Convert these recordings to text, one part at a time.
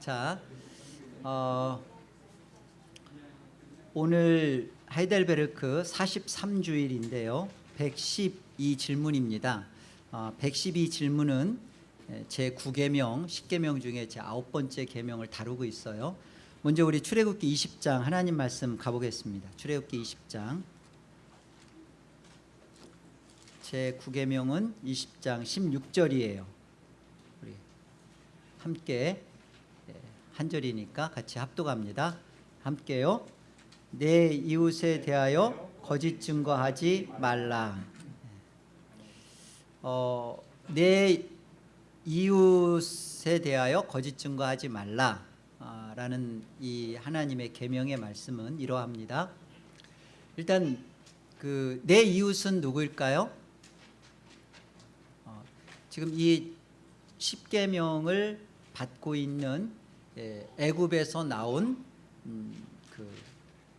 자, 어, 오늘 하이델베르크 43주일인데요. 112 질문입니다. 어, 112 질문은 제 9계명, 10계명 중에 제 아홉 번째 계명을 다루고 있어요. 먼저 우리 출애굽기 20장 하나님 말씀 가보겠습니다. 출애굽기 20장 제 9계명은 20장 16절이에요. 우리 함께 예, 한 절이니까 같이 합독합니다. 함께요. 내 이웃에 대하여 거짓 증거하지 말라. 어, 내 이웃에 대하여 거짓 증거하지 말라. 아, 라는 이 하나님의 계명의 말씀은 이러합니다. 일단 그 내 이웃은 누구일까요? 어, 지금 이 십계명을 받고 있는 예, 애굽에서 나온 음, 그,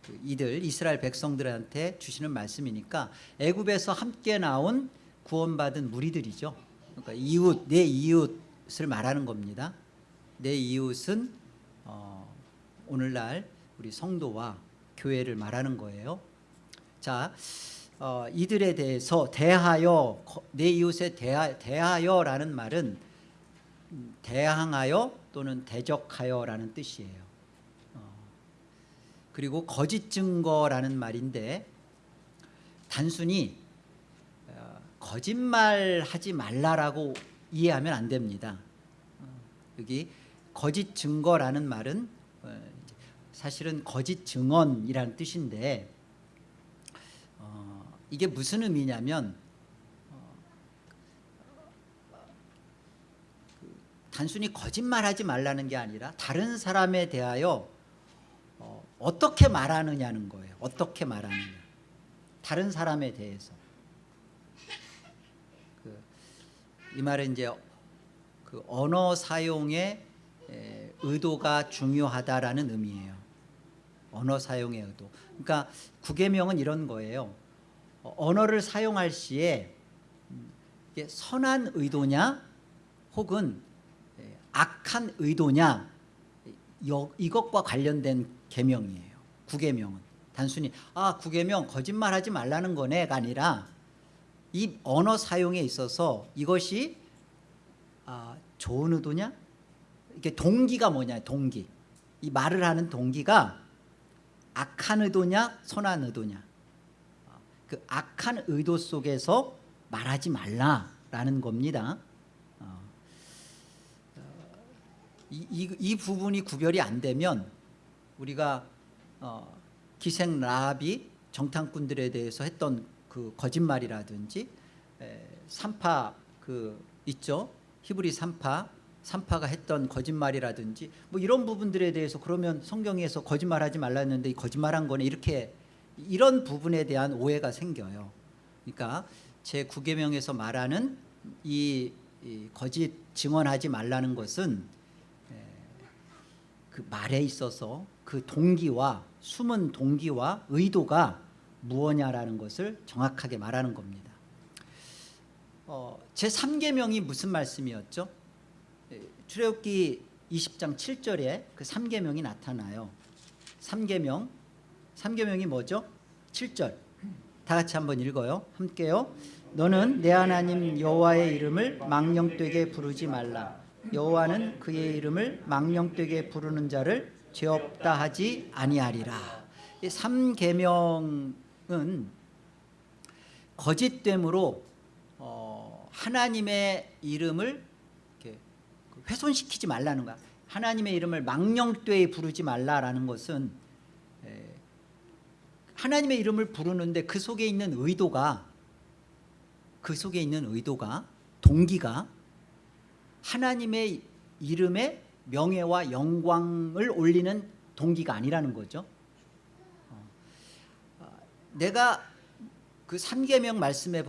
그 이들 이스라엘 백성들한테 주시는 말씀이니까 애굽에서 함께 나온 구원받은 무리들이죠. 그러니까 이웃 내 이웃을 말하는 겁니다. 내 이웃은 어, 오늘날 우리 성도와 교회를 말하는 거예요. 자, 어, 이들에 대해서 대하여 내 이웃에 대하, 대하여라는 말은 대항하여 또는 대적하여라는 뜻이에요. 어, 그리고 거짓 증거라는 말인데 단순히 어, 거짓말하지 말라라고 이해하면 안 됩니다. 어, 여기 거짓 증거라는 말은 어, 사실은 거짓 증언이라는 뜻인데 어, 이게 무슨 의미냐면 어, 그 단순히 거짓말하지 말라는 게 아니라 다른 사람에 대하여 어, 어떻게 말하느냐는 거예요. 어떻게 말하느냐. 다른 사람에 대해서. 그, 이 말은 이제 그 언어 사용의 에, 의도가 중요하다라는 의미예요. 언어 사용의 의도. 그러니까 구계명은 이런 거예요. 어, 언어를 사용할 시에 음, 선한 의도냐 혹은 에, 악한 의도냐? 여, 이것과 관련된 계명이에요. 구계명은. 단순히 아 구계명 거짓말하지 말라는 거네가 아니라 이 언어 사용에 있어서 이것이 아, 좋은 의도냐? 이게 동기가 뭐냐 동기. 이 말을 하는 동기가 악한 의도냐 선한 의도냐? 그 악한 의도 속에서 말하지 말라라는 겁니다 어, 이, 이, 이, 부분이 구별이 안 되면 우리가 어, 기생 라합이 정탐꾼들에 대해서 했던 그 거짓말이라든지 에, 산파 그 있죠 히브리 산파 산파가 했던 거짓말이라든지 뭐 이런 부분들에 대해서 그러면 성경에서 거짓말하지 말랐는데 이 거짓말한 거네 이렇게 이런 부분에 대한 오해가 생겨요. 그러니까 제 9계명에서 말하는 이, 이, 거짓 증언하지 말라는 것은 그 말에 있어서 그 동기와 숨은 동기와 의도가 무엇냐라는 것을 정확하게 말하는 겁니다. 어, 제 3계명이 무슨 말씀이었죠? 출애굽기 20장 7절에 그 3계명이 나타나요. 3계명 3계명이 뭐죠? 7절 다 같이 한번 읽어요. 함께요. 너는 내 하나님 여호와의 이름을 망령되게 부르지 말라. 여호와는 그의 이름을 망령되게 부르는 자를 죄 없다 하지 아니하리라. 이 3계명은 거짓됨으로 어, 하나님의 이름을 훼손시키지 말라는 거야. 하나님의 이름을 망령되이 부르지 말라라는 것은 하나님의 이름을 부르는데 그 속에 있는 의도가 그 속에 있는 의도가 동기가 하나님의 이름의 명예와 영광을 올리는 동기가 아니라는 거죠. 어, 내가 그 3계명 말씀에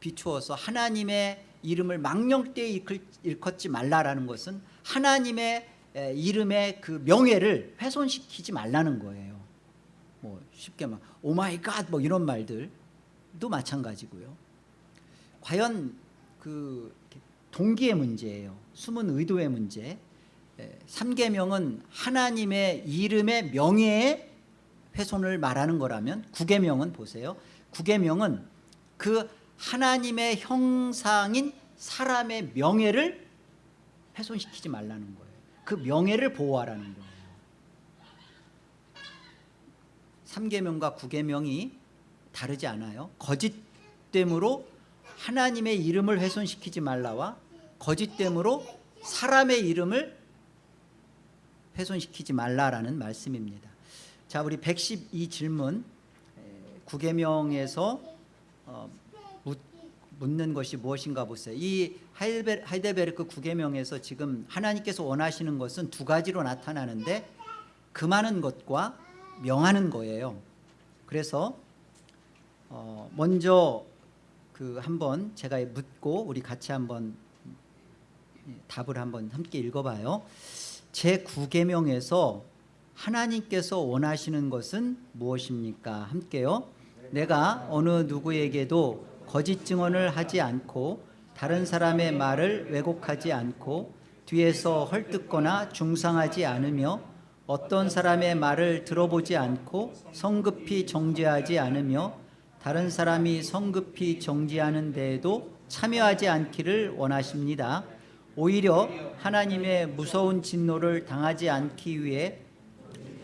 비추어서 하나님의 이름을 망령되이 일컫지 말라라는 것은 하나님의 이름의 그 명예를 훼손시키지 말라는 거예요. 뭐 쉽게 막 오마이 갓 뭐 이런 말들도 마찬가지고요. 과연 그 동기의 문제예요. 숨은 의도의 문제. 3계명은 하나님의 이름의 명예의 훼손을 말하는 거라면 9계명은 보세요 9계명은 그 하나님의 형상인 사람의 명예를 훼손시키지 말라는 거예요 그 명예를 보호하라는 거예요 3계명과 9계명이 다르지 않아요 거짓됨으로 하나님의 이름을 훼손시키지 말라와 거짓됨으로 사람의 이름을 훼손시키지 말라라는 말씀입니다. 자 우리 112 질문. 9계명에서 어, 묻는 것이 무엇인가 보세요. 이 하이데베르크 9계명에서 지금 하나님께서 원하시는 것은 두 가지로 나타나는데 금하는 것과 명하는 거예요. 그래서 어, 먼저 그 한번 제가 묻고 우리 같이 한번 답을 한번 함께 읽어봐요. 제9계명에서 하나님께서 원하시는 것은 무엇입니까? 함께요. 내가 어느 누구에게도 거짓 증언을 하지 않고 다른 사람의 말을 왜곡하지 않고 뒤에서 헐뜯거나 중상하지 않으며 어떤 사람의 말을 들어보지 않고 성급히 정죄하지 않으며 다른 사람이 성급히 정죄하는 데에도 참여하지 않기를 원하십니다 오히려 하나님의 무서운 진노를 당하지 않기 위해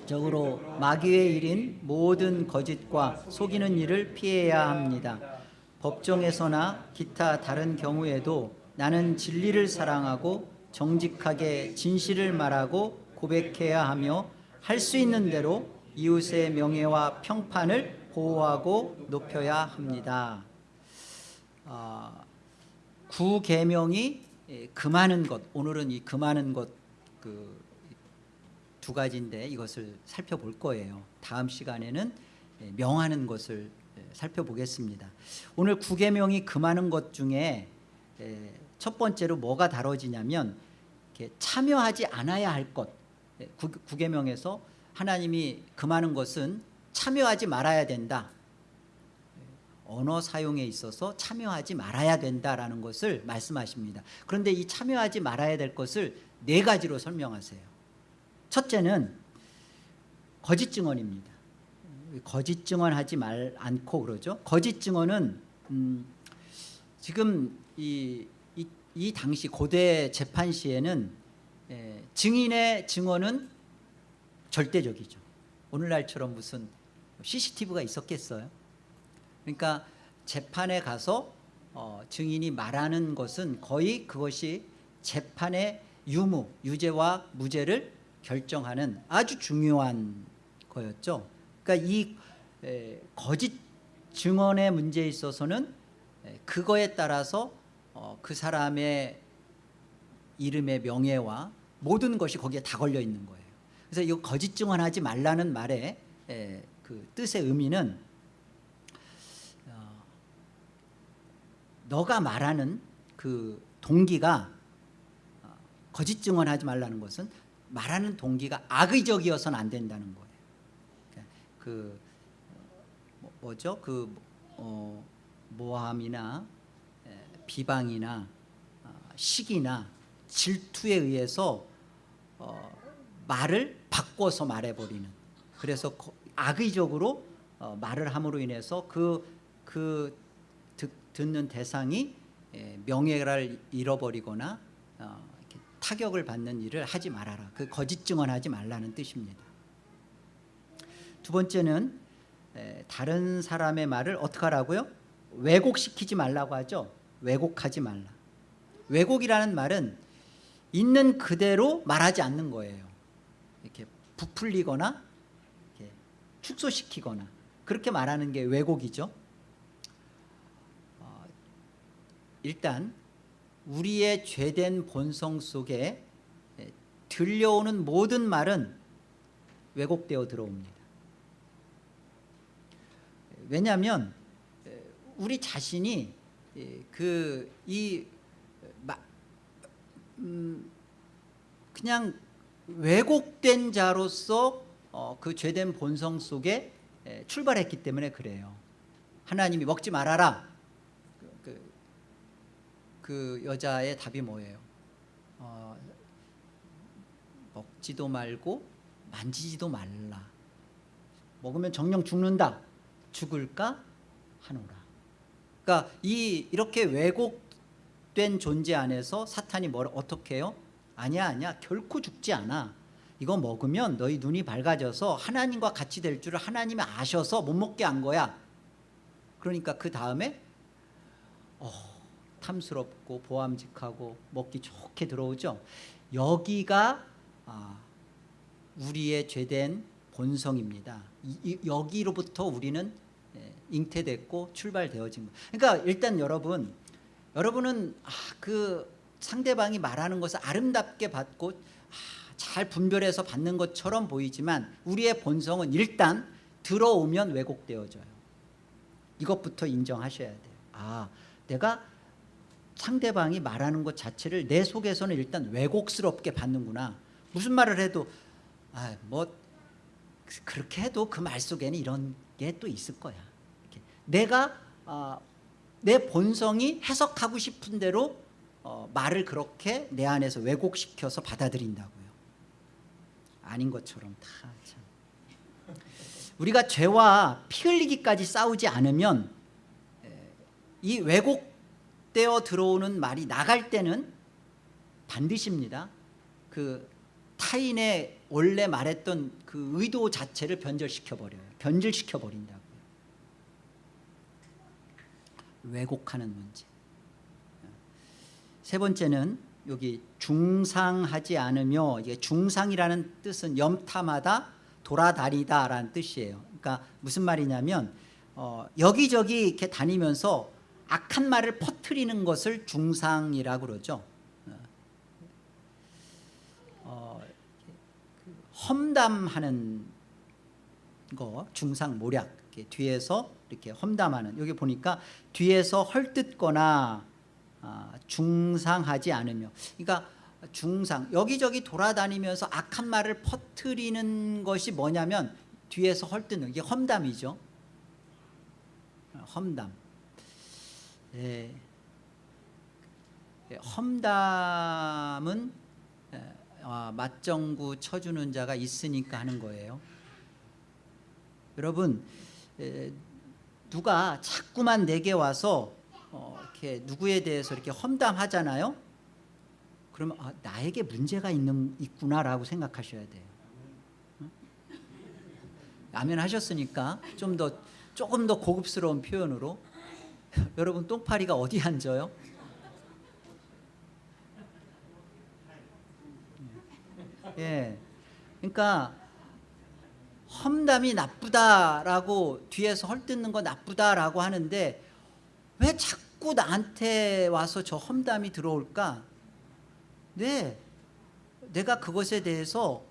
적으로 마귀의 일인 모든 거짓과 속이는 일을 피해야 합니다. 법정에서나 기타 다른 경우에도 나는 진리를 사랑하고 정직하게 진실을 말하고 고백해야 하며 할 수 있는 대로 이웃의 명예와 평판을 보호하고 높여야 합니다. 아, 구계명이 금하는 것 오늘은 이 금하는 것그 두 가지인데 이것을 살펴볼 거예요. 다음 시간에는 명하는 것을 살펴보겠습니다. 오늘 구계명이 금하는 것 중에 첫 번째로 뭐가 다뤄지냐면 참여하지 않아야 할 것. 구계명에서 하나님이 금하는 것은 참여하지 말아야 된다 언어 사용에 있어서 참여하지 말아야 된다라는 것을 말씀하십니다. 그런데 이 참여하지 말아야 될 것을 네 가지로 설명하세요. 첫째는 거짓 증언입니다. 거짓 증언하지 말 않고 그러죠. 거짓 증언은 음, 지금 이, 이, 이, 당시 고대 재판 시에는 에, 증인의 증언은 절대적이죠. 오늘날처럼 무슨 CCTV가 있었겠어요 그러니까 재판에 가서 어, 증인이 말하는 것은 거의 그것이 재판의 유무, 유죄와 무죄를 결정하는 아주 중요한 거였죠. 그러니까 이 에, 거짓 증언의 문제에 있어서는 에, 그거에 따라서 어, 그 사람의 이름의 명예와 모든 것이 거기에 다 걸려 있는 거예요. 그래서 이 거짓 증언하지 말라는 말의 에, 그 뜻의 의미는 너가 말하는 그 동기가 어, 거짓 증언하지 말라는 것은 말하는 동기가 악의적이어서는 안 된다는 거예요. 그러니까 그 뭐, 뭐죠? 그 어, 모함이나 비방이나 어, 시기나 질투에 의해서 어, 말을 바꿔서 말해버리는. 그래서 악의적으로 어, 말을 함으로 인해서 그, 그 듣, 듣는 대상이 명예를 잃어버리거나 어, 타격을 받는 일을 하지 말아라. 그 거짓 증언하지 말라는 뜻입니다. 두 번째는 다른 사람의 말을 어떻게 하라고요? 왜곡시키지 말라고 하죠. 왜곡하지 말라. 왜곡이라는 말은 있는 그대로 말하지 않는 거예요. 이렇게 부풀리거나 이렇게 축소시키거나 그렇게 말하는 게 왜곡이죠 어, 일단 우리의 죄된 본성 속에 들려오는 모든 말은 왜곡되어 들어옵니다. 왜냐하면 우리 자신이 그이 음, 그냥 왜곡된 자로서 어, 그 죄된 본성 속에 출발했기 때문에 그래요. 하나님이 먹지 말아라 그 여자의 답이 뭐예요? 어, 먹지도 말고 만지지도 말라. 먹으면 정령 죽는다. 죽을까? 하노라. 그러니까 이 이렇게 왜곡된 존재 안에서 사탄이 뭘 어떻게 해요? 아니야 아니야. 결코 죽지 않아. 이거 먹으면 너희 눈이 밝아져서 하나님과 같이 될 줄을 하나님이 아셔서 못 먹게 한 거야. 그러니까 그 다음에 어, 탐스럽고 보암직하고 먹기 좋게 들어오죠. 여기가 아, 우리의 죄된 본성입니다. 여기로부터 우리는 예, 잉태됐고 출발되어진 거. 그러니까 일단 여러분 여러분은 아, 그 상대방이 말하는 것을 아름답게 받고 아, 잘 분별해서 받는 것처럼 보이지만 우리의 본성은 일단 들어오면 왜곡되어져요. 이것부터 인정하셔야 돼요. 아 내가 상대방이 말하는 것 자체를 내 속에서는 일단 왜곡스럽게 받는구나 무슨 말을 해도 아, 뭐 그렇게 해도 그 말 속에는 이런 게 또 있을 거야 이렇게. 내가 아, 내 본성이 해석하고 싶은 대로 어, 말을 그렇게 내 안에서 왜곡시켜서 받아들인다고요 아닌 것처럼 다 참. 우리가 죄와 피 흘리기까지 싸우지 않으면 에, 이 왜곡 되어 들어오는 말이 나갈 때는 반드시입니다. 그 타인의 원래 말했던 그 의도 자체를 변절시켜 버려요. 변질시켜 버린다고요. 왜곡하는 문제. 세 번째는 여기 중상하지 않으며 이게 중상이라는 뜻은 염타마다 돌아다니다라는 뜻이에요. 그러니까 무슨 말이냐면 어, 여기저기 이렇게 다니면서 악한 말을 퍼뜨리는 것을 중상이라고 그러죠. 어, 그 험담하는 거 중상 모략 이렇게 뒤에서 이렇게 험담하는 여기 보니까 뒤에서 헐뜯거나 아, 중상하지 않으며 그러니까 중상 여기저기 돌아다니면서 악한 말을 퍼뜨리는 것이 뭐냐면 뒤에서 헐뜯는 이게 험담이죠 험담 예. 예, 험담은 예, 아, 맞정구 쳐주는 자가 있으니까 하는 거예요 여러분 에, 누가 자꾸만 내게 와서 어, 이렇게 누구에 대해서 이렇게 험담하잖아요. 그러면 아, 나에게 문제가 있는 있구나라고 생각하셔야 돼요. 응? 아멘 하셨으니까 좀 더 조금 더 고급스러운 표현으로 여러분 똥파리가 어디 앉아요? 예, 그러니까 험담이 나쁘다라고 뒤에서 헐뜯는 거 나쁘다라고 하는데 왜 자꾸 나한테 와서 저 험담이 들어올까? 네, 내가 그것에 대해서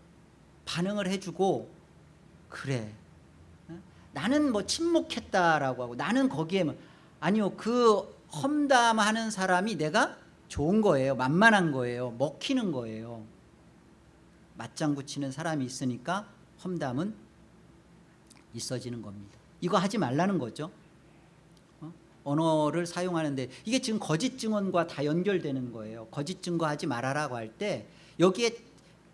반응을 해주고 그래 어? 나는 뭐 침묵했다라고 하고 나는 거기에 뭐 아니요 그 험담하는 사람이 내가 좋은 거예요. 만만한 거예요. 먹히는 거예요. 맞장구 치는 사람이 있으니까 험담은 있어지는 겁니다. 이거 하지 말라는 거죠. 어? 언어를 사용하는데 이게 지금 거짓 증언과 다 연결되는 거예요. 거짓 증거하지 말아라고 할 때 여기에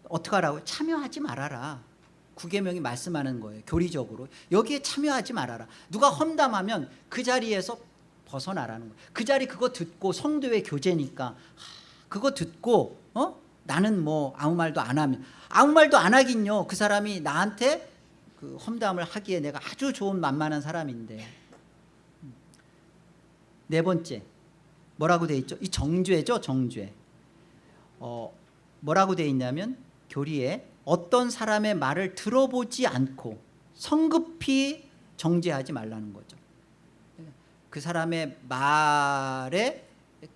어떻게 하라고? 참여하지 말아라. 구계명이 말씀하는 거예요. 교리적으로. 여기에 참여하지 말아라. 누가 험담하면 그 자리에서 벗어나라는 거예요. 그 자리 그거 듣고 성도의 교제니까 하, 그거 듣고 어? 나는 뭐 아무 말도 안 하면 아무 말도 안 하긴요. 그 사람이 나한테 그 험담을 하기에 내가 아주 좋은 만만한 사람인데. 네 번째 뭐라고 돼 있죠? 이 정죄죠 정죄. 어, 뭐라고 돼 있냐면 교리에 어떤 사람의 말을 들어보지 않고 성급히 정죄하지 말라는 거죠 그 사람의 말의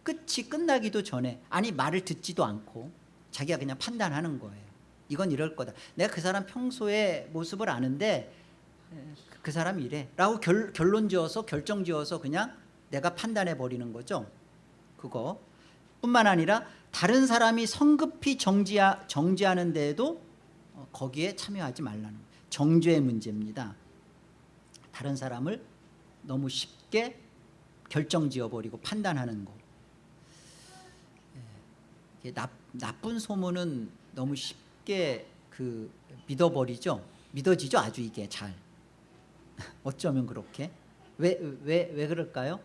끝이 끝나기도 전에 아니 말을 듣지도 않고 자기가 그냥 판단하는 거예요. 이건 이럴 거다. 내가 그 사람 평소의 모습을 아는데 그 사람이 이래. 라고 결, 결론 지어서 결정 지어서 그냥 내가 판단해 버리는 거죠. 그거. 뿐만 아니라 다른 사람이 성급히 정지하, 정지하는 데에도 어, 거기에 참여하지 말라는 거예요. 정죄의 문제입니다. 다른 사람을 너무 쉽게 결정 지어버리고 판단하는 거 예, 나, 나쁜 소문은 너무 쉽게 그 믿어버리죠. 믿어지죠. 아주 이게 잘. 어쩌면 그렇게 왜 왜 왜 그럴까요?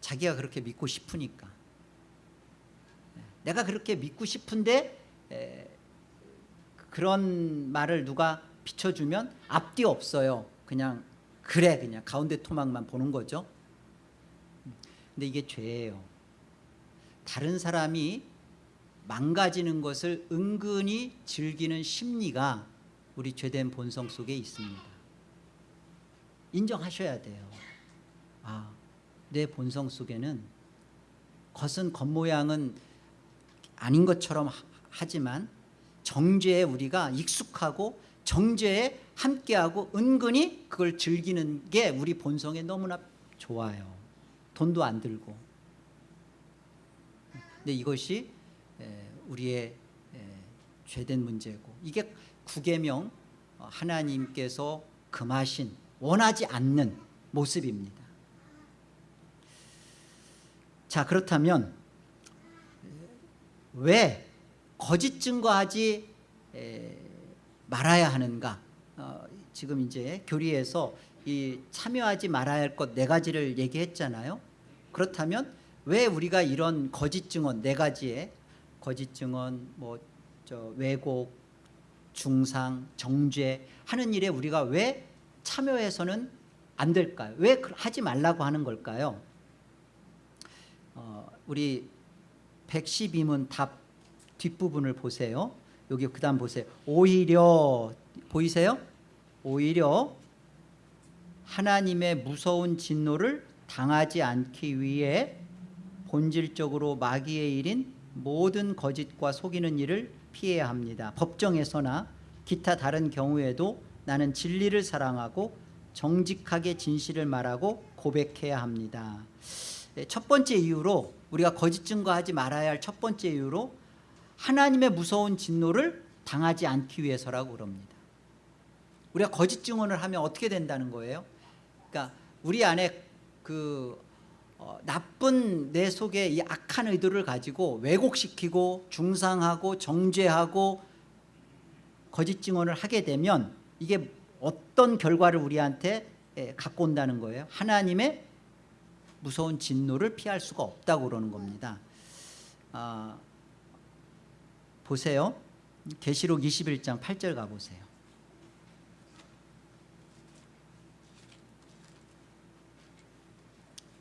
자기가 그렇게 믿고 싶으니까. 내가 그렇게 믿고 싶은데 에, 그런 말을 누가 비춰주면 앞뒤 없어요. 그냥 그래 그냥 가운데 토막만 보는 거죠. 근데 이게 죄예요. 다른 사람이 망가지는 것을 은근히 즐기는 심리가 우리 죄된 본성 속에 있습니다. 인정하셔야 돼요. 아, 내 본성 속에는 겉은 겉모양은 아닌 것처럼 하- 하지만 정죄에 우리가 익숙하고 정죄에 함께하고 은근히 그걸 즐기는 게 우리 본성에 너무나 좋아요. 돈도 안 들고. 근데 이것이 에, 우리의 에, 죄된 문제고 이게 구계명 어, 하나님께서 금하신 원하지 않는 모습입니다. 자 그렇다면 왜 거짓 증거하지 에, 말아야 하는가? 어, 지금 이제 교리에서 이 참여하지 말아야 할 것 네 가지를 얘기했잖아요. 그렇다면 왜 우리가 이런 거짓 증언 네 가지의 거짓 증언, 뭐 저 왜곡, 중상, 정죄 하는 일에 우리가 왜 참여해서는 안 될까요? 왜 그- 하지 말라고 하는 걸까요? 어, 우리 112문 답 뒷부분을 보세요. 여기 그 다음 보세요. 오히려 보이세요? 오히려 하나님의 무서운 진노를 당하지 않기 위해 본질적으로 마귀의 일인 모든 거짓과 속이는 일을 피해야 합니다. 법정에서나 기타 다른 경우에도 나는 진리를 사랑하고 정직하게 진실을 말하고 고백해야 합니다. 네, 첫 번째 이유로 우리가 거짓 증거하지 말아야 할 첫 번째 이유로 하나님의 무서운 진노를 당하지 않기 위해서라고 그럽니다. 우리가 거짓 증언을 하면 어떻게 된다는 거예요? 그러니까 우리 안에 그 어, 나쁜 내 속에 이 악한 의도를 가지고 왜곡시키고 중상하고 정죄하고 거짓 증언을 하게 되면 이게 어떤 결과를 우리한테 에, 갖고 온다는 거예요. 하나님의 무서운 진노를 피할 수가 없다고 그러는 겁니다. 아, 보세요. 계시록 21장 8절 가보세요.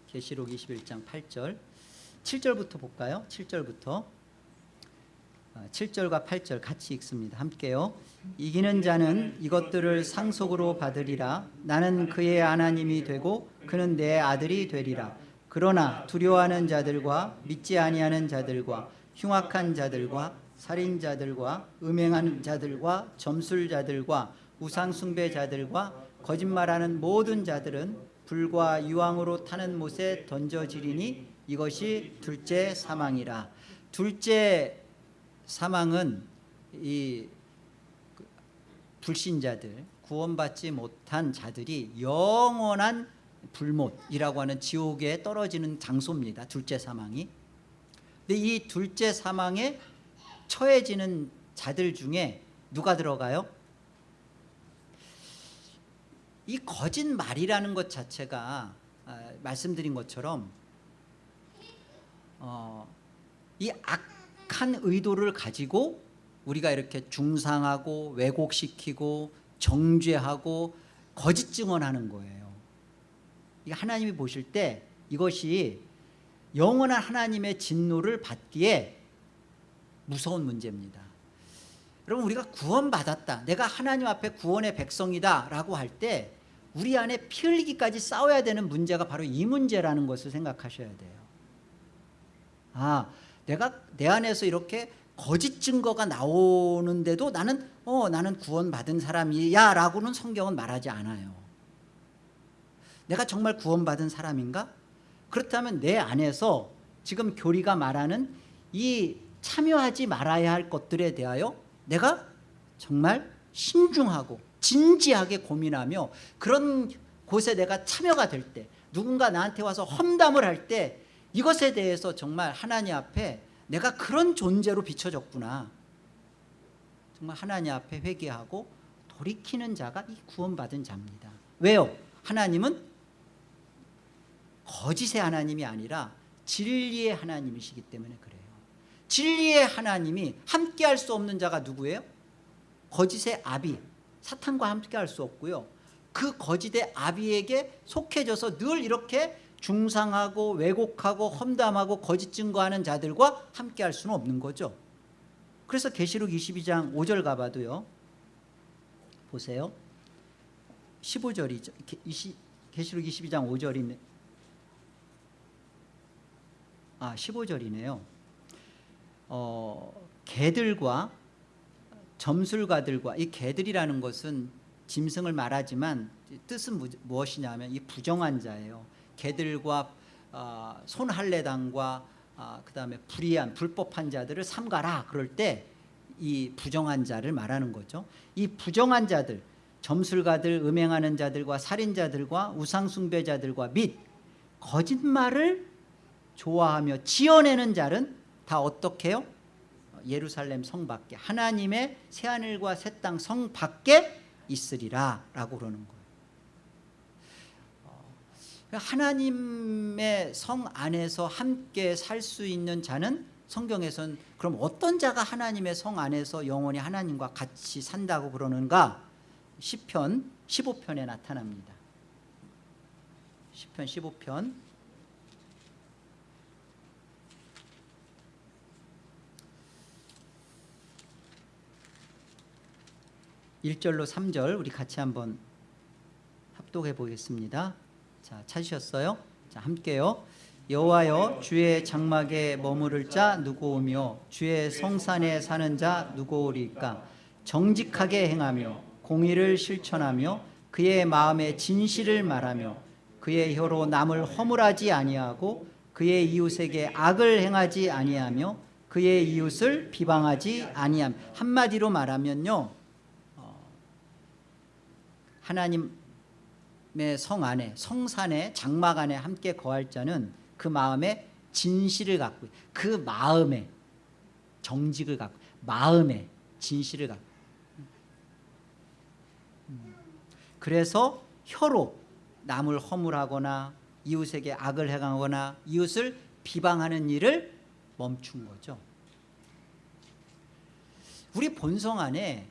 계시록 21장 8절 7절부터 볼까요? 7절부터 7절과 8절 같이 읽습니다. 함께요. 이기는 자는 이것들을 상속으로 받으리라. 나는 그의 하나님이 되고 그는 내 아들이 되리라. 그러나 두려워하는 자들과 믿지 아니하는 자들과 흉악한 자들과 살인자들과 음행하는 자들과 점술자들과 우상숭배자들과 거짓말하는 모든 자들은 불과 유황으로 타는 못에 던져지리니 이것이 둘째 사망이라. 둘째 사망은 이그 불신자들 구원받지 못한 자들이 영원한 불못이라고 하는 지옥에 떨어지는 장소입니다. 둘째 사망이. 근데 이 둘째 사망에 처해지는 자들 중에 누가 들어가요? 이 거짓말이라는 것 자체가 아, 말씀드린 것처럼 어, 이 악한 의도를 가지고 우리가 이렇게 중상하고 왜곡시키고 정죄하고 거짓 증언하는 거예요. 이 하나님이 보실 때 이것이 영원한 하나님의 진노를 받기에 무서운 문제입니다. 여러분 우리가 구원받았다. 내가 하나님 앞에 구원의 백성이다 라고 할 때 우리 안에 피 흘리기까지 싸워야 되는 문제가 바로 이 문제라는 것을 생각하셔야 돼요. 아, 내가 내 안에서 이렇게 거짓 증거가 나오는데도 나는 어 나는 구원받은 사람이야 라고는 성경은 말하지 않아요. 내가 정말 구원받은 사람인가? 그렇다면 내 안에서 지금 교리가 말하는 이 참여하지 말아야 할 것들에 대하여 내가 정말 신중하고 진지하게 고민하며 그런 곳에 내가 참여가 될 때 누군가 나한테 와서 험담을 할 때 이것에 대해서 정말 하나님 앞에 내가 그런 존재로 비춰졌구나. 정말 하나님 앞에 회개하고 돌이키는 자가 이 구원받은 자입니다. 왜요? 하나님은 거짓의 하나님이 아니라 진리의 하나님이시기 때문에 그래요 진리의 하나님이 함께할 수 없는 자가 누구예요? 거짓의 아비. 사탄과 함께할 수 없고요. 그 거짓의 아비에게 속해져서 늘 이렇게 중상하고 왜곡하고 험담하고 거짓 증거하는 자들과 함께할 수는 없는 거죠. 그래서 계시록 22장 5절 가봐도요. 보세요. 15절이죠. 계시록 22장 5절이네. 아 15절이네요 어, 개들과 점술가들과 이 개들이라는 것은 짐승을 말하지만 뜻은 무, 무엇이냐면 이 부정한 자예요. 개들과 어, 손할례당과 어, 그 다음에 불의한 불법한 자들을 삼가라 그럴 때 이 부정한 자를 말하는 거죠. 이 부정한 자들 점술가들 음행하는 자들과 살인자들과 우상숭배자들과 및 거짓말을 좋아하며 지어내는 자는 다 어떻게 해요? 예루살렘 성 밖에 하나님의 새하늘과 새 땅 성 밖에 있으리라 라고 그러는 거예요. 어, 하나님의 성 안에서 함께 살 수 있는 자는 성경에서는 그럼 어떤 자가 하나님의 성 안에서 영원히 하나님과 같이 산다고 그러는가? 10편 15편에 나타납니다. 10편 15편 1절로 3절 우리 같이 한번 합독해 보겠습니다. 자 찾으셨어요? 자 함께요. 여호와여 주의 장막에 머무를 자 누구 오며 주의 성산에 사는 자 누구 오리까? 정직하게 행하며 공의를 실천하며 그의 마음에 진실을 말하며 그의 혀로 남을 허물하지 아니하고 그의 이웃에게 악을 행하지 아니하며 그의 이웃을 비방하지 아니함. 한마디로 말하면요 하나님의 성 안에 성산에 장막 안에 함께 거할 자는 그 마음에 진실을 갖고 그 마음에 정직을 갖고 마음에 진실을 갖고. 그래서 혀로 남을 허물하거나 이웃에게 악을 행하거나 이웃을 비방하는 일을 멈춘 거죠. 우리 본성 안에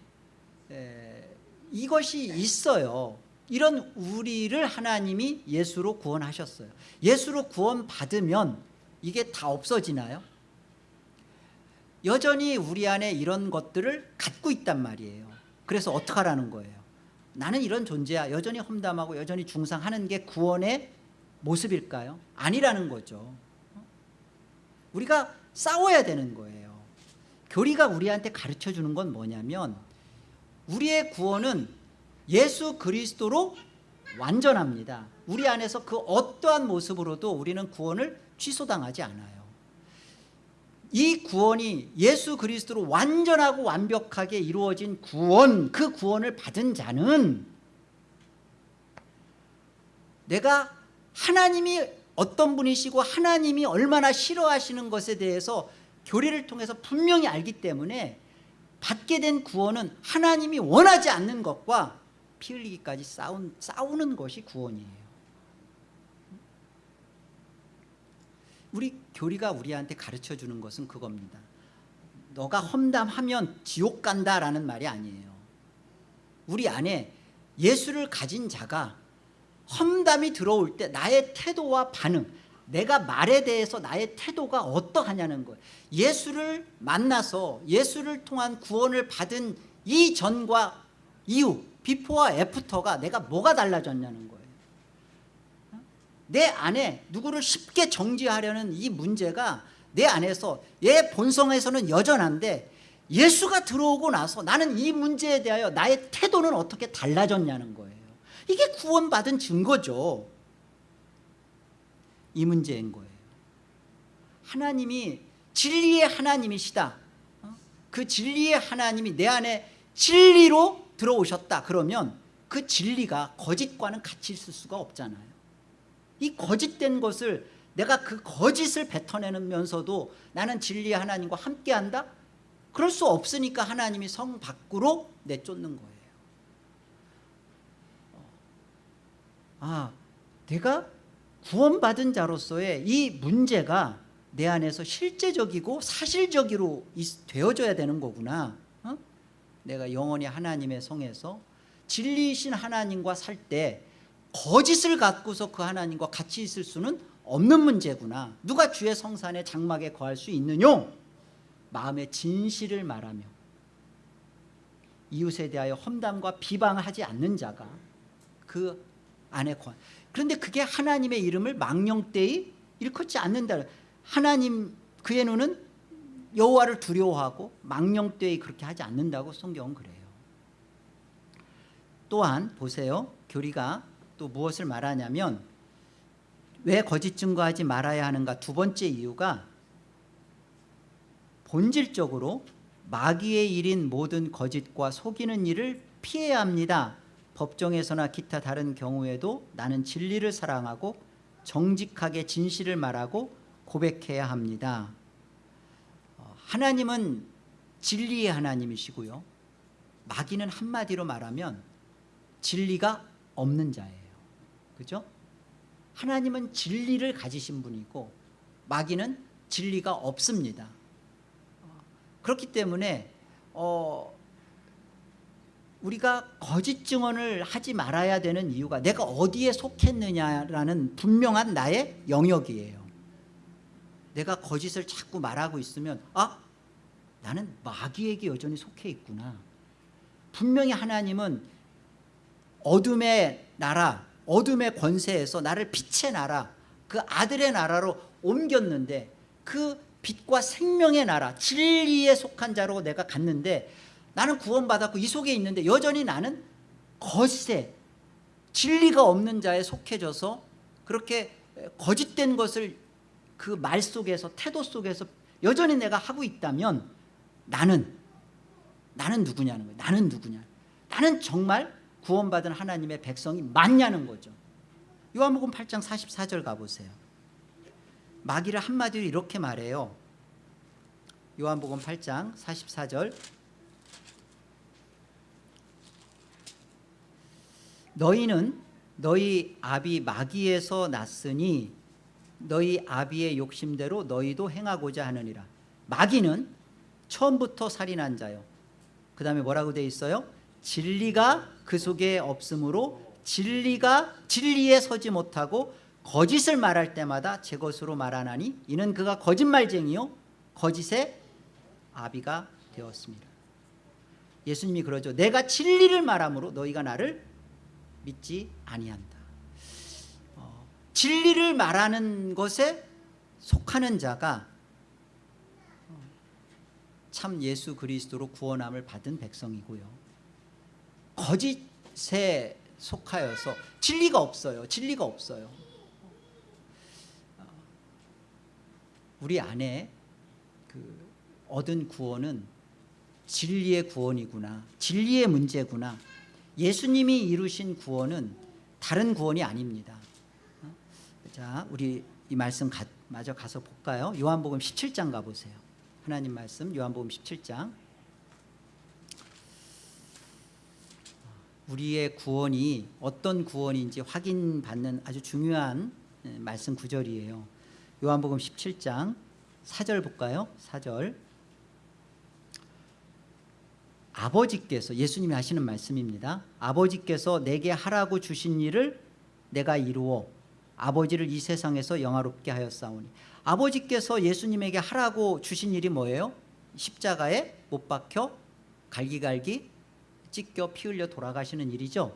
이것이 있어요. 이런 우리를 하나님이 예수로 구원하셨어요. 예수로 구원받으면 이게 다 없어지나요? 여전히 우리 안에 이런 것들을 갖고 있단 말이에요. 그래서 어떡하라는 거예요? 나는 이런 존재야. 여전히 험담하고 여전히 중상하는 게 구원의 모습일까요? 아니라는 거죠. 우리가 싸워야 되는 거예요. 교리가 우리한테 가르쳐 주는 건 뭐냐면 우리의 구원은 예수 그리스도로 완전합니다. 우리 안에서 그 어떠한 모습으로도 우리는 구원을 취소당하지 않아요. 이 구원이 예수 그리스도로 완전하고 완벽하게 이루어진 구원 그 구원을 받은 자는 내가 하나님이 어떤 분이시고 하나님이 얼마나 싫어하시는 것에 대해서 교리를 통해서 분명히 알기 때문에 받게 된 구원은 하나님이 원하지 않는 것과 피 흘리기까지 싸운, 싸우는 것이 구원이에요. 우리 교리가 우리한테 가르쳐 주는 것은 그겁니다. 너가 험담하면 지옥 간다라는 말이 아니에요. 우리 안에 예수를 가진 자가 험담이 들어올 때 나의 태도와 반응 내가 말에 대해서 나의 태도가 어떠하냐는 거예요. 예수를 만나서 예수를 통한 구원을 받은 이 전과 이후 비포와 애프터가 내가 뭐가 달라졌냐는 거예요. 내 안에 누구를 쉽게 정지하려는 이 문제가 내 안에서 얘 본성에서는 여전한데 예수가 들어오고 나서 나는 이 문제에 대하여 나의 태도는 어떻게 달라졌냐는 거예요. 이게 구원받은 증거죠 이 문제인 거예요. 하나님이 진리의 하나님이시다. 어? 그 진리의 하나님이 내 안에 진리로 들어오셨다. 그러면 그 진리가 거짓과는 같이 있을 수가 없잖아요. 이 거짓된 것을 내가 그 거짓을 뱉어내면서도 나는 진리의 하나님과 함께한다? 그럴 수 없으니까 하나님이 성 밖으로 내쫓는 거예요. 아 내가 구원받은 자로서의 이 문제가 내 안에서 실제적이고 사실적으로 있- 되어져야 되는 거구나. 어? 내가 영원히 하나님의 성에서 진리이신 하나님과 살 때 거짓을 갖고서 그 하나님과 같이 있을 수는 없는 문제구나. 누가 주의 성산에 장막에 거할 수 있느뇨? 마음의 진실을 말하며. 이웃에 대하여 험담과 비방을 하지 않는 자가 그 안에 거 그런데 그게 하나님의 이름을 망령되이 일컫지 않는다. 하나님 그의 눈은 여호와를 두려워하고 망령되이 그렇게 하지 않는다고 성경은 그래요. 또한 보세요. 교리가 또 무엇을 말하냐면 왜 거짓 증거하지 말아야 하는가? 두 번째 이유가 본질적으로 마귀의 일인 모든 거짓과 속이는 일을 피해야 합니다 법정에서나 기타 다른 경우에도 나는 진리를 사랑하고 정직하게 진실을 말하고 고백해야 합니다. 어, 하나님은 진리의 하나님이시고요. 마귀는 한마디로 말하면 진리가 없는 자예요. 그죠? 하나님은 진리를 가지신 분이고 마귀는 진리가 없습니다. 어, 그렇기 때문에 어, 우리가 거짓 증언을 하지 말아야 되는 이유가 내가 어디에 속했느냐라는 분명한 나의 영역이에요. 내가 거짓을 자꾸 말하고 있으면 아 나는 마귀에게 여전히 속해 있구나. 분명히 하나님은 어둠의 나라 어둠의 권세에서 나를 빛의 나라 그 아들의 나라로 옮겼는데 그 빛과 생명의 나라 진리에 속한 자로 내가 갔는데 나는 구원받았고 이 속에 있는데 여전히 나는 거짓에 진리가 없는 자에 속해져서 그렇게 거짓된 것을 그 말 속에서 태도 속에서 여전히 내가 하고 있다면 나는 나는 누구냐는 거예요. 나는 누구냐. 나는 정말 구원받은 하나님의 백성이 맞냐는 거죠. 요한복음 8장 44절 가보세요. 마귀를 한마디로 이렇게 말해요. 요한복음 8장 44절 너희는 너희 아비 마귀에서 났으니 너희 아비의 욕심대로 너희도 행하고자 하느니라. 마귀는 처음부터 살인한 자요. 그 다음에 뭐라고 돼 있어요? 진리가 그 속에 없으므로 진리가 진리에 서지 못하고 거짓을 말할 때마다 제 것으로 말하나니 이는 그가 거짓말쟁이요. 거짓의 아비가 되었습니다. 예수님이 그러죠. 내가 진리를 말함으로 너희가 나를 믿지 아니한다. 어, 진리를 말하는 것에 속하는 자가 어, 참 예수 그리스도로 구원함을 받은 백성이고요. 거짓에 속하여서 진리가 없어요. 진리가 없어요. 어, 우리 안에 그 얻은 구원은 진리의 구원이구나. 진리의 문제구나 예수님이 이루신 구원은 다른 구원이 아닙니다. 어? 자 우리 이 말씀 가, 마저 가서 볼까요? 요한복음 17장 가보세요. 하나님 말씀 요한복음 17장. 우리의 구원이 어떤 구원인지 확인받는 아주 중요한 예, 말씀 구절이에요. 요한복음 17장 4절 볼까요? 4절 아버지께서 예수님이 하시는 말씀입니다. 아버지께서 내게 하라고 주신 일을 내가 이루어 아버지를 이 세상에서 영화롭게 하였사오니. 아버지께서 예수님에게 하라고 주신 일이 뭐예요? 십자가에 못 박혀 갈기갈기 찢겨 피 흘려 돌아가시는 일이죠.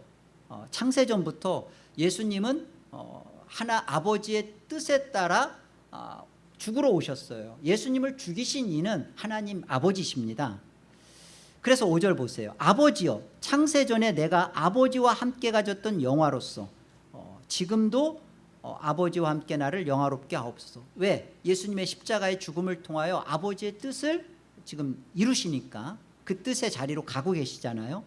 어, 창세전부터 예수님은 어, 하나 아버지의 뜻에 따라 어, 죽으러 오셨어요. 예수님을 죽이신 이는 하나님 아버지십니다 그래서 5절 보세요. 아버지여 창세전에 내가 아버지와 함께 가졌던 영화로서 어, 지금도 어, 아버지와 함께 나를 영화롭게 하옵소서. 왜? 예수님의 십자가의 죽음을 통하여 아버지의 뜻을 지금 이루시니까 그 뜻의 자리로 가고 계시잖아요.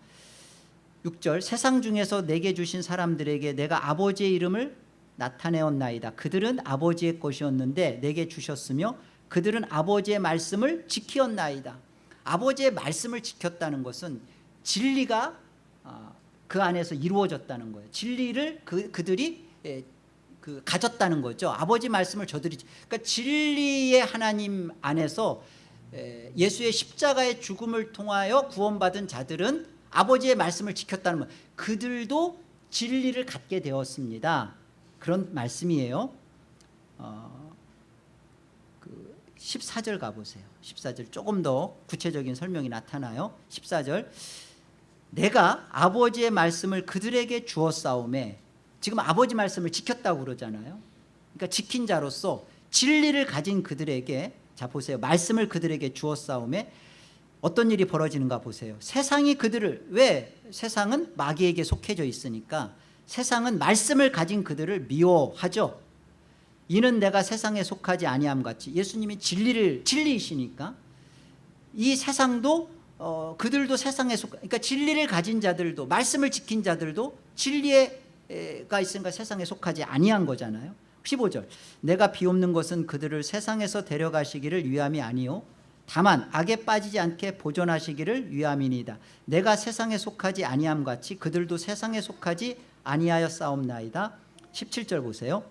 6절 세상 중에서 내게 주신 사람들에게 내가 아버지의 이름을 나타내었나이다. 그들은 아버지의 것이었는데 내게 주셨으며 그들은 아버지의 말씀을 지키었나이다 아버지의 말씀을 지켰다는 것은 진리가 아, 그 안에서 이루어졌다는 거예요. 진리를 그, 그들이 예, 그 가졌다는 거죠. 아버지 말씀을 저들이 그러니까 진리의 하나님 안에서 에, 예수의 십자가의 죽음을 통하여 구원받은 자들은 아버지의 말씀을 지켰다는 것. 그들도 진리를 갖게 되었습니다. 그런 말씀이에요. 어, 그 14절 가보세요. 14절 조금 더 구체적인 설명이 나타나요. 14절. 내가 아버지의 말씀을 그들에게 주었사오매 지금 아버지 말씀을 지켰다고 그러잖아요. 그러니까 지킨 자로서 진리를 가진 그들에게 자 보세요. 말씀을 그들에게 주었사오매 어떤 일이 벌어지는가 보세요. 세상이 그들을 왜? 세상은 마귀에게 속해져 있으니까 세상은 말씀을 가진 그들을 미워하죠 이는 내가 세상에 속하지 아니함 같이. 예수님이 진리를 진리이시니까 이 세상도 어, 그들도 세상에 속 그러니까 진리를 가진 자들도 말씀을 지킨 자들도 진리가 있으니까 세상에 속하지 아니한 거잖아요. 15절. 내가 비옵는 것은 그들을 세상에서 데려가시기를 위함이 아니요. 다만 악에 빠지지 않게 보존하시기를 위함이니이다. 내가 세상에 속하지 아니함 같이 그들도 세상에 속하지 아니하여 싸움나이다. 17절 보세요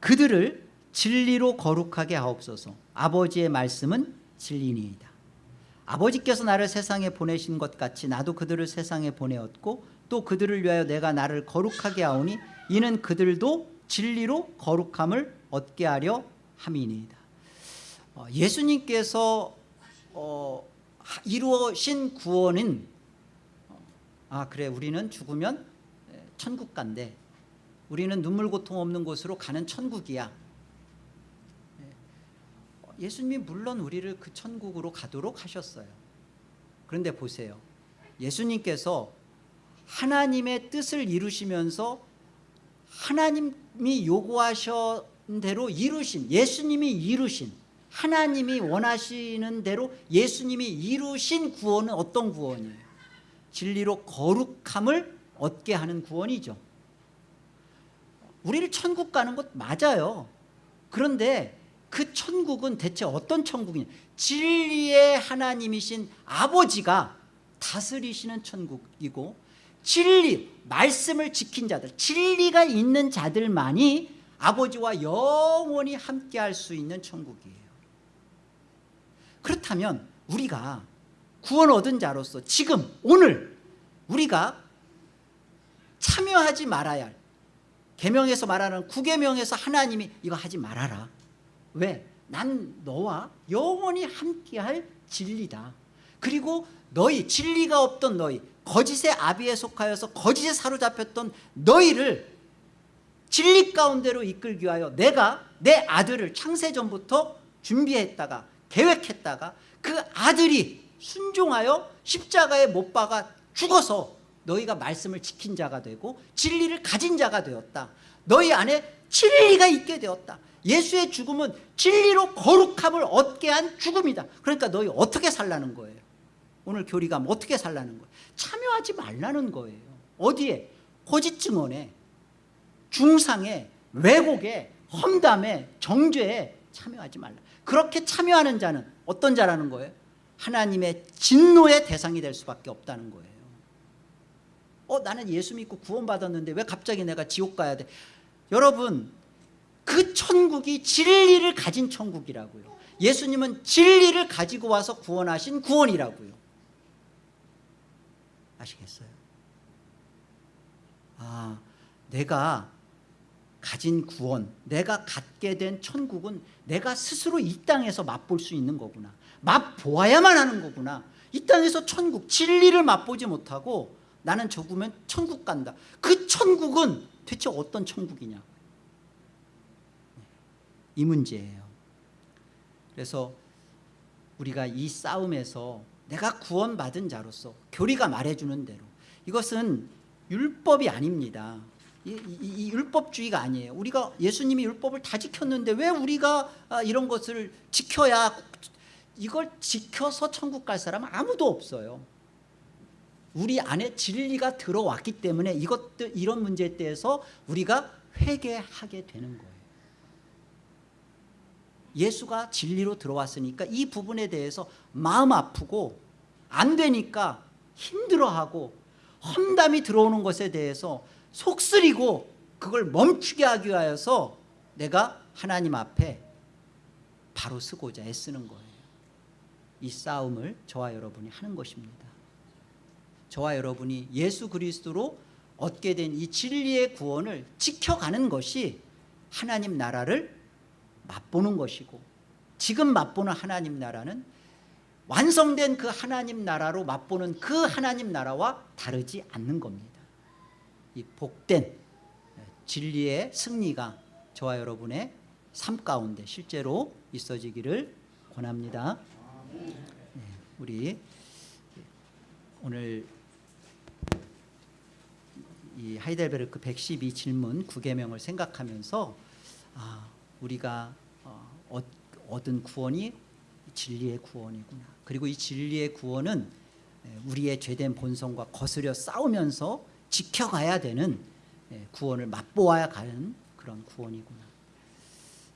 그들을 진리로 거룩하게 하옵소서. 아버지의 말씀은 진리니이다. 아버지께서 나를 세상에 보내신 것 같이 나도 그들을 세상에 보내었고 또 그들을 위하여 내가 나를 거룩하게 하오니 이는 그들도 진리로 거룩함을 얻게 하려 함이니이다. 어, 예수님께서 어, 이루어신 구원은 어, 아 그래 우리는 죽으면 천국 간대 우리는 눈물 고통 없는 곳으로 가는 천국이야. 예수님이 물론 우리를 그 천국으로 가도록 하셨어요. 그런데 보세요. 예수님께서 하나님의 뜻을 이루시면서 하나님이 요구하신 대로 이루신 예수님이 이루신 하나님이 원하시는 대로 예수님이 이루신 구원은 어떤 구원이에요? 진리로 거룩함을 얻게 하는 구원이죠 우리를 천국 가는 것 맞아요. 그런데 그 천국은 대체 어떤 천국이냐? 진리의 하나님이신 아버지가 다스리시는 천국이고 진리 말씀을 지킨 자들 진리가 있는 자들만이 아버지와 영원히 함께할 수 있는 천국이에요. 그렇다면 우리가 구원 얻은 자로서 지금 오늘 우리가 참여하지 말아야 할 계명에서 말하는 구계명에서 하나님이 이거 하지 말아라 왜? 난 너와 영원히 함께할 진리다 그리고 너희 진리가 없던 너희 거짓의 아비에 속하여서 거짓에 사로잡혔던 너희를 진리 가운데로 이끌기 위하여 내가 내 아들을 창세전부터 준비했다가 계획했다가 그 아들이 순종하여 십자가에 못 박아 죽어서 너희가 말씀을 지킨 자가 되고 진리를 가진 자가 되었다. 너희 안에 진리가 있게 되었다. 예수의 죽음은 진리로 거룩함을 얻게 한 죽음이다. 그러니까 너희 어떻게 살라는 거예요? 오늘 교리가 어떻게 살라는 거예요? 참여하지 말라는 거예요. 어디에? 거짓 증언에 중상에 왜곡에 험담에 정죄에 참여하지 말라. 그렇게 참여하는 자는 어떤 자라는 거예요? 하나님의 진노의 대상이 될 수밖에 없다는 거예요 어 나는 예수 믿고 구원받았는데 왜 갑자기 내가 지옥 가야 돼? 여러분 그 천국이 진리를 가진 천국이라고요. 예수님은 진리를 가지고 와서 구원하신 구원이라고요. 아시겠어요? 아 내가 가진 구원 내가 갖게 된 천국은 내가 스스로 이 땅에서 맛볼 수 있는 거구나. 맛보아야만 하는 거구나. 이 땅에서 천국 진리를 맛보지 못하고 나는 죽으면 천국 간다. 그 천국은 대체 어떤 천국이냐? 이 문제예요. 그래서 우리가 이 싸움에서 내가 구원받은 자로서 교리가 말해주는 대로. 이것은 율법이 아닙니다. 이, 이, 이, 율법주의가 아니에요. 우리가 예수님이 율법을 다 지켰는데 왜 우리가 아, 이런 것을 지켜야 이걸 지켜서 천국 갈 사람은 아무도 없어요 우리 안에 진리가 들어왔기 때문에 이것들 이런 문제에 대해서 우리가 회개하게 되는 거예요. 예수가 진리로 들어왔으니까 이 부분에 대해서 마음 아프고 안 되니까 힘들어하고 험담이 들어오는 것에 대해서 속쓰리고 그걸 멈추게 하기 위하여서 내가 하나님 앞에 바로 쓰고자 애쓰는 거예요. 이 싸움을 저와 여러분이 하는 것입니다 저와 여러분이 예수 그리스도로 얻게 된 이 진리의 구원을 지켜가는 것이 하나님 나라를 맛보는 것이고 지금 맛보는 하나님 나라는 완성된 그 하나님 나라로 맛보는 그 하나님 나라와 다르지 않는 겁니다. 이 복된 진리의 승리가 저와 여러분의 삶 가운데 실제로 있어지기를 권합니다. 네, 우리 오늘 이 하이델베르크 112 질문 9계명을 생각하면서 아, 우리가 어, 얻- 얻은 구원이 진리의 구원이구나. 그리고 이 진리의 구원은 에, 우리의 죄된 본성과 거스려 싸우면서 지켜가야 되는 에, 구원을 맛보아야 가는 그런 구원이구나.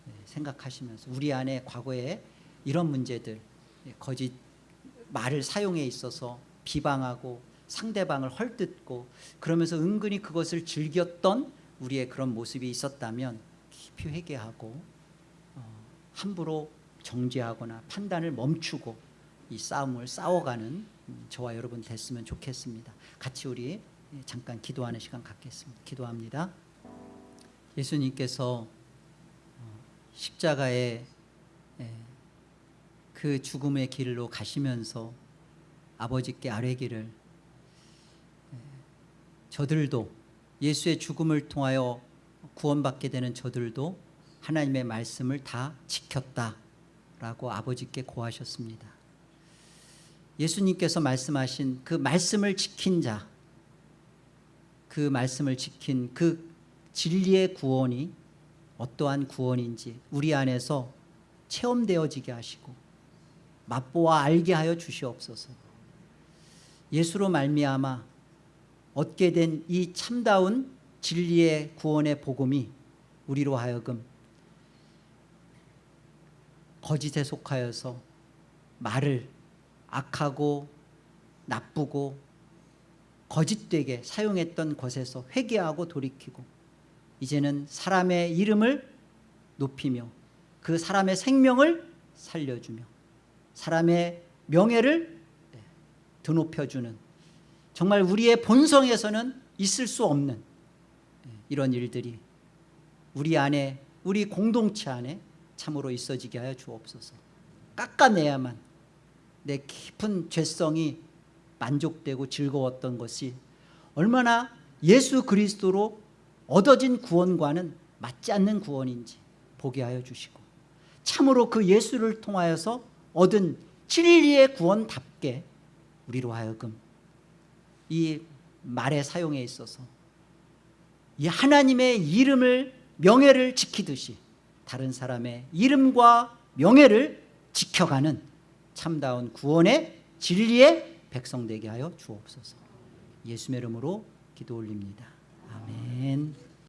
예, 생각하시면서 우리 안에 과거에 이런 문제들 예, 거짓 말을 사용해 있어서 비방하고 상대방을 헐뜯고 그러면서 은근히 그것을 즐겼던 우리의 그런 모습이 있었다면 깊이 회개하고 어, 함부로 정죄하거나 판단을 멈추고 이 싸움을 싸워가는 음, 저와 여러분 됐으면 좋겠습니다. 같이 우리 예, 잠깐 기도하는 시간 갖겠습니다. 기도합니다. 예수님께서 십자가의 예, 그 죽음의 길로 가시면서 아버지께 아뢰기를 예, 저들도 예수의 죽음을 통하여 구원받게 되는 저들도 하나님의 말씀을 다 지켰다라고 아버지께 고하셨습니다. 예수님께서 말씀하신 그 말씀을 지킨 자, 그 말씀을 지킨 그 진리의 구원이 어떠한 구원인지 우리 안에서 체험되어지게 하시고 맛보아 알게 하여 주시옵소서. 예수로 말미암아 얻게 된 이 참다운 진리의 구원의 복음이 우리로 하여금 거짓에 속하여서 말을 악하고 나쁘고 거짓되게 사용했던 것에서 회개하고 돌이키고 이제는 사람의 이름을 높이며 그 사람의 생명을 살려주며 사람의 명예를 드높여주는 정말 우리의 본성에서는 있을 수 없는 이런 일들이 우리 안에 우리 공동체 안에 참으로 있어지게 하여 주옵소서. 깎아내야만 내 깊은 죄성이 만족되고 즐거웠던 것이 얼마나 예수 그리스도로 얻어진 구원과는 맞지 않는 구원인지 보게 하여 주시고 참으로 그 예수를 통하여서 얻은 진리의 구원답게 우리로 하여금 이 말의 사용에 있어서 이 하나님의 이름을 명예를 지키듯이 다른 사람의 이름과 명예를 지켜가는 참다운 구원의 진리의 백성 되게 하여 주옵소서. 예수의 이름으로 기도 올립니다. 아멘